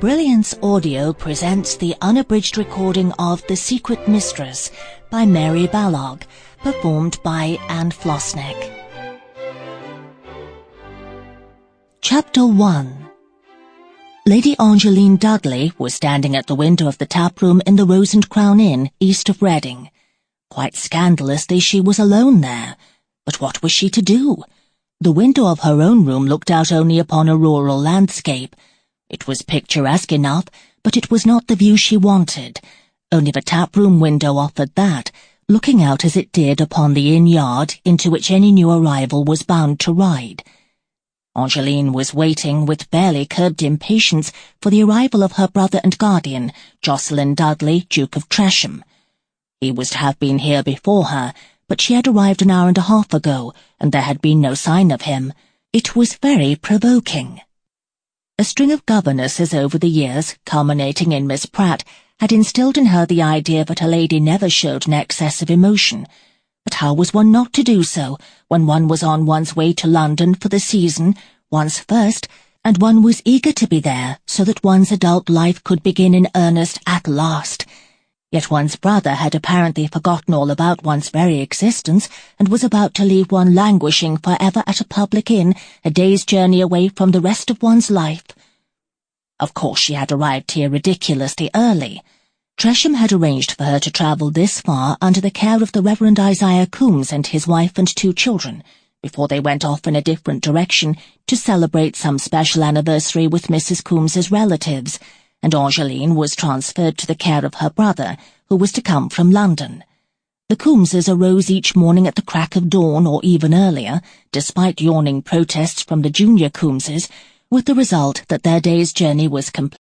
Brilliance Audio presents the unabridged recording of The Secret Mistress by Mary Balogh, performed by Anne Flosnik. Chapter 1 Lady Angeline Dudley was standing at the window of the tap room in the Rose and Crown Inn, east of Reading. Quite scandalously, she was alone there. But what was she to do? The window of her own room looked out only upon a rural landscape, it was picturesque enough, but it was not the view she wanted. Only the tap-room window offered that, looking out as it did upon the inn yard into which any new arrival was bound to ride. Angeline was waiting with barely curbed impatience for the arrival of her brother and guardian, Jocelyn Dudley, Duke of Tresham. He was to have been here before her, but she had arrived an hour and a half ago, and there had been no sign of him. It was very provoking. A string of governesses over the years, culminating in Miss Pratt, had instilled in her the idea that a lady never showed an excess of emotion. But how was one not to do so when one was on one's way to London for the season, one's first, and one was eager to be there so that one's adult life could begin in earnest at last? Yet one's brother had apparently forgotten all about one's very existence and was about to leave one languishing for ever at a public inn, a day's journey away from the rest of one's life. Of course she had arrived here ridiculously early. Tresham had arranged for her to travel this far under the care of the Reverend Isaiah Coombs and his wife and two children, before they went off in a different direction to celebrate some special anniversary with Mrs. Coombs's relatives, and Angeline was transferred to the care of her brother, who was to come from London. The Coombeses arose each morning at the crack of dawn or even earlier, despite yawning protests from the junior Coombeses, with the result that their day's journey was complete.